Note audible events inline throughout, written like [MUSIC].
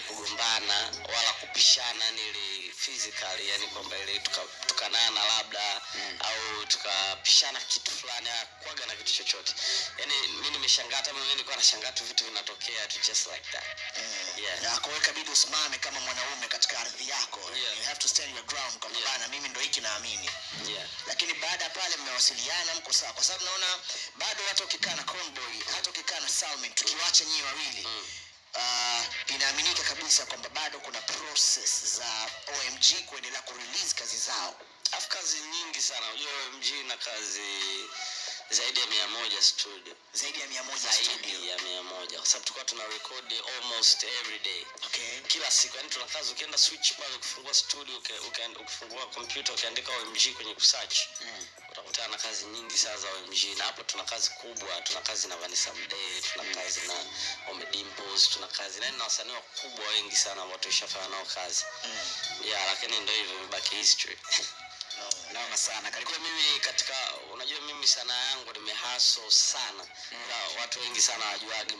kugombana wala kupishana nili ile physically yani kwamba ile tukanana tuka- labda mm. au tukapishana kitu fulani kwaga na kitu chochote yani mi nimeshangaa hata mimi nilikuwa nashangaa tu vitu vinatokea tu just like that Yeah. na kwa ikabidi usimame kama mwanaume katika ardhi yako Yeah. you have to stand your ground kwamba Yeah. bana mimi ndo hiki naamini yeah. lakini baada ya pale mmewasiliana mko sawa kwa sababu naona bado hata ukikaa na Conboy hata ukikaa na Salmin tukiwacha nyinyi wawili Mm. Inaaminika kabisa kwamba bado kuna process za OMG kuendelea kurelease kazi zao. Afu kazi nyingi sana. Unajua OMG na kazi zaidi ya mia moja studio. Zaidi ya mia moja zaidi studio. ya mia moja. Kwa sababu tulikuwa tuna record almost every day. Okay. kila siku yani tuna kazi ukienda switch pale ukifungua studio uke- uke- ukifungua kompyuta ukiandika omg kwenye kusearch Mm. utakutana na kazi nyingi sana za omg na hapo tuna kazi kubwa tuna kazi na vanessa mdee tuna kazi na omedimpos tuna kazi. Na na wasanii wakubwa wengi sana ambao tulishafanya nao kazi. Mm. yeah lakini ndio hivyo imebaki history. No, [LAUGHS] naona sana. Karibu kwa mimi katika mimi sanaa yangu nimehaso sana mm. watu wengi sana wajuagi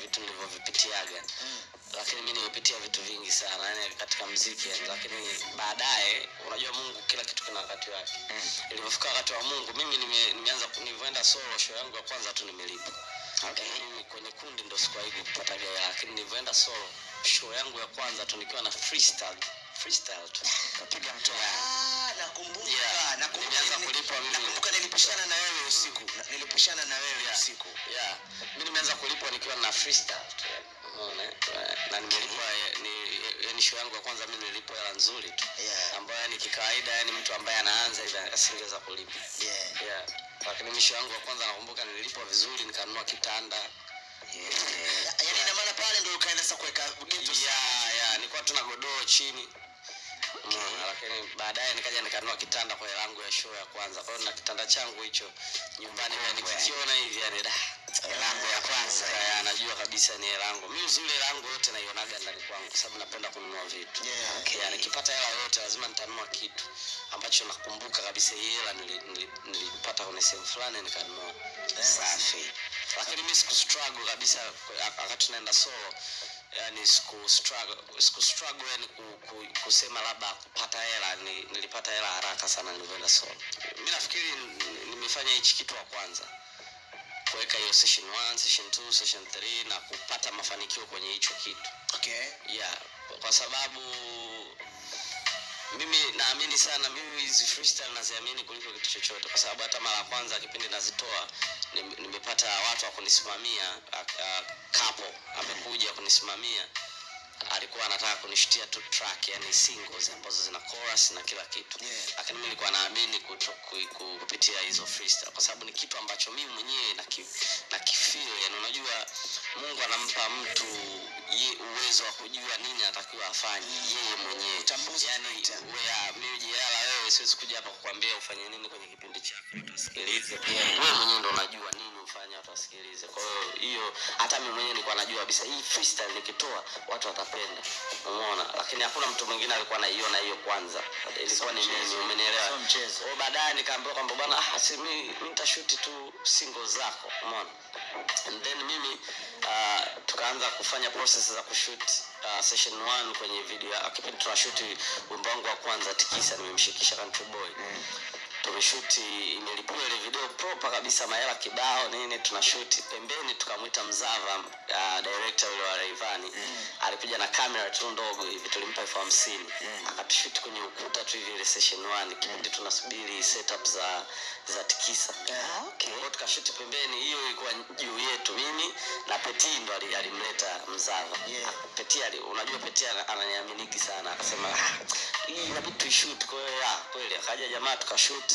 vitu nilivyovipitiaga Mm. lakini mi nimepitia vitu vingi sana yani katika mziki yani, lakini baadaye unajua mungu kila kitu kina wakati wake Mm. ilivyofika wakati wa mungu mimi nime, nimeanza nilivyoenda solo show yangu ya kwanza tu nimelipa Okay. Mimi kwenye kundi ndo sikuwahi kupata gaya lakini nilivyoenda solo show yangu ya kwanza tu nikiwa na freestyle freestyle tu [LAUGHS] Kapiga mtoa. Nakumbuka. Yeah. Nakumbuka mimi. Nilipishana na wewe usiku. Nilipishana na wewe Yeah. usiku. yeah nimeanza kulipwa nikiwa na freestyle unaona eh? na nimelipwa eh, ni show yangu ya kwanza mi nilipwa hela nzuri tu Yeah. ambayo ni kikawaida yani mtu ambaye anaanza hivi asingeweza kulipa Yeah. yeah lakini misho yangu ya kwanza nakumbuka nililipwa vizuri nikanunua kitanda Yeah. Ya- Yaani ina maana pale ndio ukaenda sasa kuweka geto. yeah, yeah, nilikuwa tuna godoro chini lakini baadaye nikaja nikanua kitanda kwa hela yangu ya show ya kwanza kwa hiyo na kitanda changu hicho nyumbani yani nikikiona hivi yani da Hela yangu ya kwanza. Ya, najua kabisa ni hela yangu Mimi uzuri hela yangu yote naionaga ndani kwangu kwa sababu napenda kununua vitu Yeah, okay. yani nikipata hela yote lazima nitanunua kitu ambacho nakumbuka kabisa hii hela nili- nili- nilipata kwenye sehemu fulani nikanunua Safi. Lakini mi siku struggle kabisa wakati naenda solo yani siku struggle siku struggle yani ku, ku, kusema labda kupata hela ni, nilipata hela haraka sana nilivyoenda solo mi nafikiri nimefanya hichi kitu wa kwanza kuweka hiyo session 1 session 2 session 3 na kupata mafanikio kwenye hicho kitu Okay. yeah kwa sababu mimi naamini sana mimi hizi freestyle naziamini kuliko kitu chochote kwa sababu hata mara ya kwanza kipindi nazitoa nimepata watu wa kunisimamia kapo amekuja kunisimamia alikuwa anataka kunishutia tu track yani singles ambazo zina chorus na kila kitu. Yeah. lakini mimi nilikuwa naamini kupitia hizo freestyle. Kwa sababu ni kitu ambacho mimi mwenyewe na na kifeel yani unajua mungu anampa mtu ye uwezo wa kujua nini anatakiwa afanye yeye mwenyewe. Yani wewe mimi jiala wewe siwezi kuja hapa kukwambia ufanye nini kwenye kipindi chako. Utasikilize wewe mwenyewe ndo unajua nini ufanye watu wasikilize kwa hiyo hiyo hata mimi mwenyewe nilikuwa najua kabisa hii freestyle nikitoa watu watapenda. Umeona? Lakini hakuna mtu mwingine alikuwa anaiona hiyo kwanza. Ilikuwa ni mimi umenielewa? Sio mchezo. kwa baadaye nikaambiwa kwamba bwana ah, si mimi mi nitashuti tu single zako. Umeona? And then mimi uh, tukaanza kufanya process za kushoot uh, session 1 kwenye video Akipenda kipindi tunashuti wimbo wangu wa kwanza tikisa nimemshikisha country boy tumeshuti imelipiwa ile video proper kabisa mahela kibao nini tunashuti. Pembeni tukamwita mzava uh, director yule wa Rayvanny. Alikuja na kamera tu ndogo hivi tulimpa elfu hamsini. Akatushuti kwenye ukuta tu hivi ile session 1 kipindi tunasubiri setup za za tikisa. Yeah, okay. Kwa tukashuti pembeni hiyo ilikuwa juu yetu. Mimi na peti ndo alimleta mzava. Yeah. peti ali, unajua peti ananiaminiki sana akasema "Ah, hii inabidi tuishut kwa hiyo kweli akaja jamaa tukashut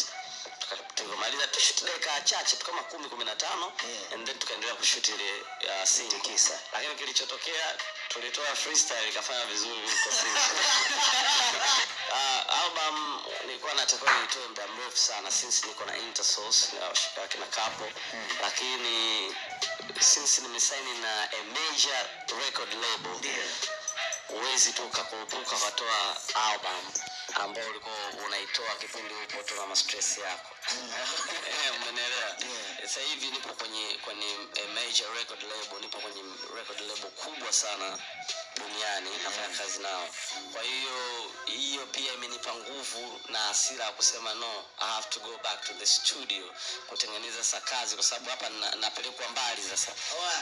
Tuka- tulivyomaliza dakika chache tu kama kumi kumi na tano Yeah. and then tukaendelea kushuti ile uh, scene kisa lakini kilichotokea tulitoa freestyle ikafanya vizuri kuliko [LAUGHS] uh, album nilikuwa natakiwa nitoe muda mrefu sana since niko na intersource na washika kina kapo mm. lakini since nimesaini na a major record label yeah. uwezi tu ukakurupuka ukatoa album ambao ulikuwa unaitoa kipindi upo tu na mastress yako. Eh, [LAUGHS] umenielewa sasa hivi nipo kwenye kwenye a major record label nipo kwenye record label kubwa sana duniani nafanya kazi nao. Kwa hiyo hiyo pia imenipa nguvu na hasira ya kusema no i have to go back to the studio kutengeneza sa kazi kwa sababu hapa na- napelekwa mbali sasa.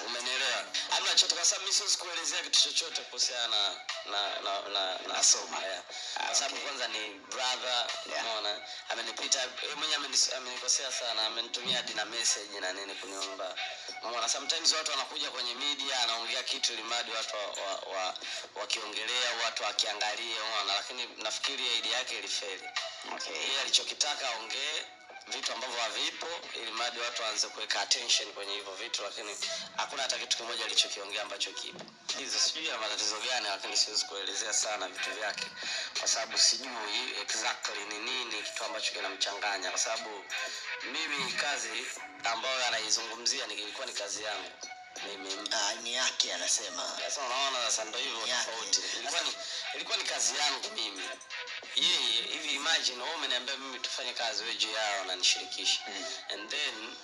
Umenielewa? Amna chochote kwa sababu mi siwezi kuelezea kitu chochote kuhusiana na na na na, na yeah. kwa sababu kwanza ni brother Yeah. unaona amenipita yeye mwenyewe amenikosea sana amenitumia hadi na message na nini kuniomba unaona sometimes watu wanakuja kwenye media anaongea kitu limadi watu wa, wa, wa, wakiongelea watu wakiangalia unaona lakini nafikiri idea yake ilifeli okay. yeye alichokitaka aongee vitu ambavyo havipo ili mradi watu waanze kuweka attention kwenye hivyo vitu lakini hakuna hata kitu kimoja alichokiongea ambacho kipo. Hizo sijui ana matatizo gani lakini siwezi kuelezea sana vitu vyake kwa sababu sijui exactly ni nini kitu ambacho kinamchanganya kwa sababu mimi kazi ambayo anaizungumzia nilikuwa ni kazi yangu mimi ni yake anasema. Sasa unaona sasa ndo hivyo tofauti. Ilikuwa ni, ilikuwa ni kazi yangu mimi. Yeye hivi imagine wewe umeniambia mimi tufanye kazi wewe juu yao unanishirikisha Mm. and then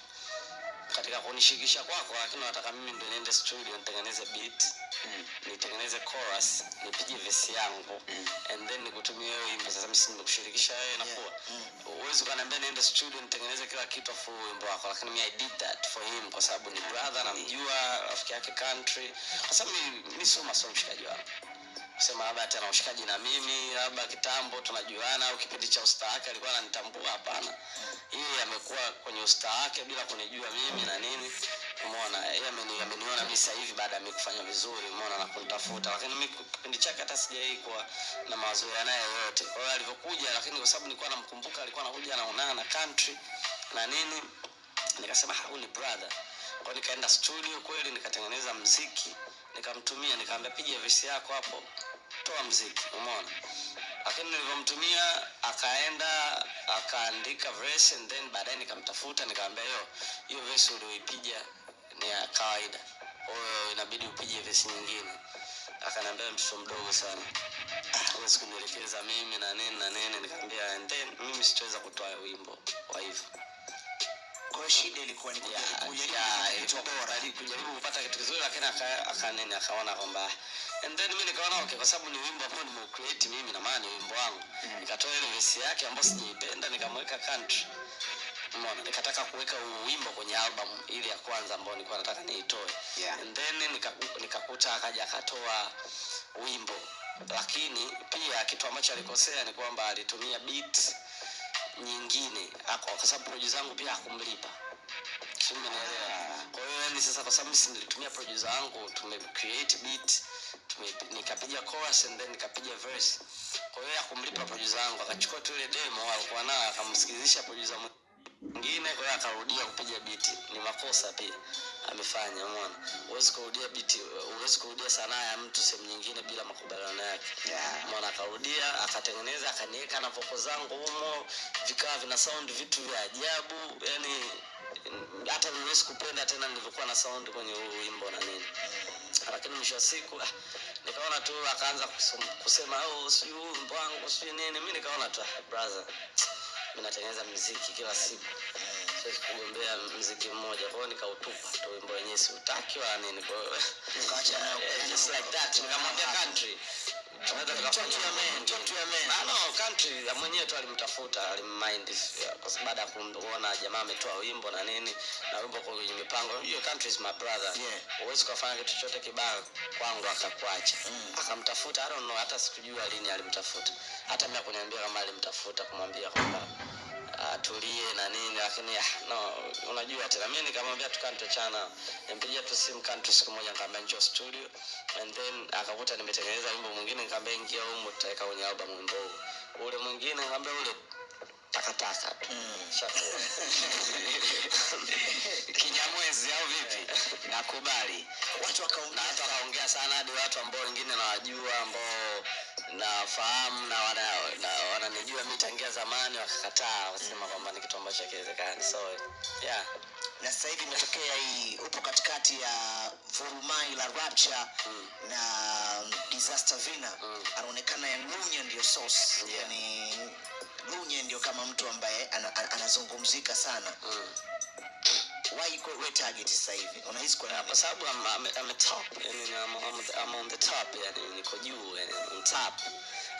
katika kunishikisha kwako lakini nataka mimi ndo niende studio nitengeneze beat Mm. nitengeneze chorus nipige vesi yangu Mm. and then nikutumie wewe wimbo sasa mimi sindo nimekushirikisha wewe inakuwa Mm. uwezi ukaniambia niende studio nitengeneze kila kitu afu wimbo wako lakini mimi i did that for him kwa sababu ni brother namjua rafiki yake country kwa sababu mi- mi sio masomo mshikaji wangu kusema labda hata na ushikaji na mimi labda kitambo tunajuana au kipindi cha ustaa wake alikuwa ananitambua hapana. Yeye amekuwa kwenye ustaa wake bila kunijua mimi na nini. Umeona yeye ameni, ameniona mimi sasa hivi baada ya mimi kufanya vizuri umeona na kunitafuta. Lakini mimi kipindi chake hata sijai kuwa na mazoea naye yote. kwa hiyo alivyokuja lakini kwa sababu nilikuwa namkumbuka alikuwa anakuja anaonana na country na nini nikasema "Ah, huyu ni brother. Kwa nikaenda studio kweli nikatengeneza mziki nikamtumia nikaambia piga vesi yako hapo. Toa mziki umeona? Lakini nilivyomtumia akaenda akaandika verse and then baadaye nikamtafuta nikaambia yo hiyo verse ulioipiga ni ya kawaida. Kwahiyo inabidi upige vesi nyingine. Akaniambia mtoto mdogo sana. Huwezi kunielekeza mimi na nini na nini. Nikamwambia and then mimi sitaweza kutoa wimbo wa hivyo kwa hiyo shida ilikuwa ni kujaribu bora. Kujaribu- kupata kitu kizuri lakini akanini akaona kwamba and then mi nikaona okay kwa sababu ni wimbo ambao nimeucreate mimi na maana ni wimbo wangu. Nikatoa ile vesi yake ambayo sijaipenda nikamweka country. Umeona nikataka kuweka wimbo kwenye album ile ya kwanza ambayo nilikuwa nataka niitoe. Yeah. and then nika- akaja akatoa wimbo. Lakini pia kitu ambacho alikosea ni kwamba alitumia beat nyingine. Ako- kwa sababu producer zangu pia hakumlipa. Kwa hiyo yani sasa kwa sababu mimi nilitumia producer wangu tume create beat tume, nikapiga chorus and then nikapiga verse. Kwa hiyo akumlipa producer wangu akachukua tu ile demo alikuwa nayo akamsikilizisha producer mwingine kwa hiyo akarudia kupiga beat. Ni makosa pia amefanya umeona? Huwezi kurudia biti huwezi kurudia sanaa ya mtu sehemu nyingine bila makubaliano yake. Yeah. mwana akarudia akatengeneza akaniweka na voko zangu humo vikawa vina sound vitu vya ajabu. Yani hata niwezi kupenda tena nilivyokuwa na sound kwenye huu wimbo na nini. Lakini mwisho wa siku ah, nikaona tu akaanza kusema oh, sijui wimbo wangu sijui nini. Mi nikaona tu ah, brother mi natengeneza mziki kila siku siwezi kugombea mziki mmoja. Kwa hiyo nikautupa tu wimbo wenyewe siutaki wala nini. Kwa hiyo nikaacha nayo [LAUGHS] Eh, just like that nikamwambia country. Man. Ah, country mwenyewe tu alimtafuta alimmind kwa sababu baada ya kuona jamaa ametoa wimbo na nini na wimbo kwa kwenye mipango. Hiyo country is my brother. Yeah. huwezi kufanya kitu chochote kibaya kwangu akakuacha. Akamtafuta I don't know hata sikujua lini alimtafuta. Hata mimi kuniambia kama alimtafuta kumwambia kwamba atulie na nini lakini ah, no unajua tena mimi nikamwambia tukaa tutachana. nimpigia tu simu kantu siku moja nikamwambia njoo studio and then akakuta nimetengeneza wimbo mwingine nikamwambia ingia humo tutaweka kwenye album wimbo ule mwingine nikamwambia ule takataka tu. Shakuwa. [LAUGHS] kinyamwezi au vipi? Nakubali. Watu wakaongea. Hata wakaongea sana hadi watu ambao wengine nawajua ambao nafahamu na wana- na wananijua mi tangia zamani wakakataa wasema kwamba ni kitu ambacho hakiwezekani so yeah na sasa hivi imetokea hii upo katikati ya vurumai la rapture Mm. na um, disaster vina Mm. anaonekana ya lunya ndio source Yeah. yani lunya ndio kama mtu ambaye anazungumzika ana, ana, sana mm. Why iko kwa we target sasa hivi? Unahisi kwa nini? Kwa sababu I'm, I'm, I'm a top and I'm, I'm, I'm on the top yani niko juu yani on top.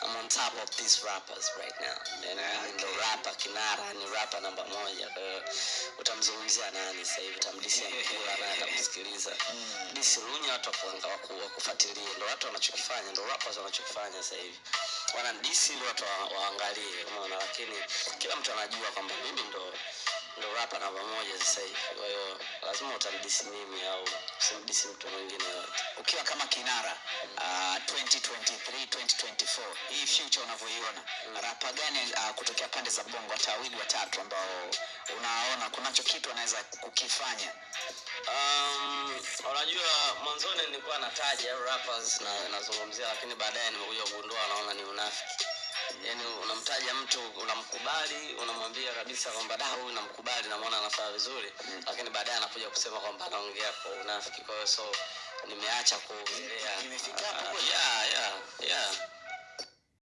I'm on top of these rappers right now. And I'm okay. the rapper kinara ni rapper namba moja. Kwa hiyo utamzungumzia nani sasa hivi? Utamdisia [LAUGHS] mkula naye atamsikiliza disi lunya watu wakuanga waku- wakufuatilia, ndio watu wanachokifanya ndio rappers wanachokifanya sasa hivi. Wana disi ili watu waangalie umeona? Lakini kila mtu anajua kwamba mimi ndo ndo rapa namba moja sasa hivi. Kwa hiyo lazima utamdisi mimi au usimdisi mtu mwingine yote ukiwa kama kinara uh, 2023 2024 hii future unavyoiona mm. rapa gani uh, kutokea pande za bongo hata wawili watatu ambao unaona kunacho kitu anaweza kukifanya? Um, unajua mwanzoni nilikuwa nataja rappers na nazungumzia lakini baadaye nimekuja kugundua naona ni unafiki yaani unamtaja mtu unamkubali unamwambia kabisa kwamba da huyu namkubali namwona anafaa vizuri. Lakini baadaye anakuja kusema kwamba anaongea kwa unafiki. Kwa hiyo so nimeacha kuongelea. Ah, yeah, yeah, yeah.